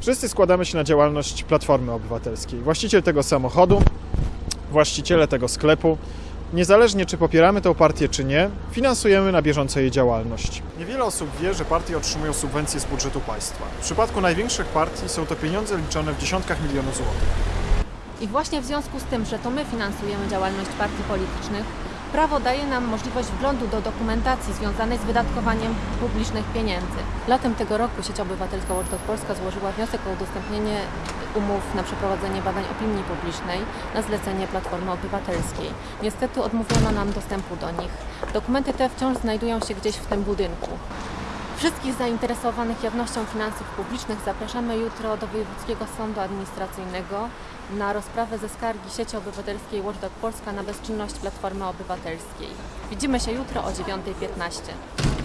Wszyscy składamy się na działalność Platformy Obywatelskiej. Właściciel tego samochodu, właściciele tego sklepu, niezależnie czy popieramy tę partię czy nie, finansujemy na bieżąco jej działalność. Niewiele osób wie, że partie otrzymują subwencje z budżetu państwa. W przypadku największych partii są to pieniądze liczone w dziesiątkach milionów złotych. I właśnie w związku z tym, że to my finansujemy działalność partii politycznych, prawo daje nam możliwość wglądu do dokumentacji związanej z wydatkowaniem publicznych pieniędzy. Latem tego roku sieć obywatelska Watchdog Polska złożyła wniosek o udostępnienie umów na przeprowadzenie badań opinii publicznej na zlecenie Platformy Obywatelskiej. Niestety odmówiono nam dostępu do nich. Dokumenty te wciąż znajdują się gdzieś w tym budynku. Wszystkich zainteresowanych jawnością finansów publicznych zapraszamy jutro do Wojewódzkiego Sądu Administracyjnego na rozprawę ze skargi sieci obywatelskiej Watchdog Polska na bezczynność Platformy Obywatelskiej. Widzimy się jutro o 9.15.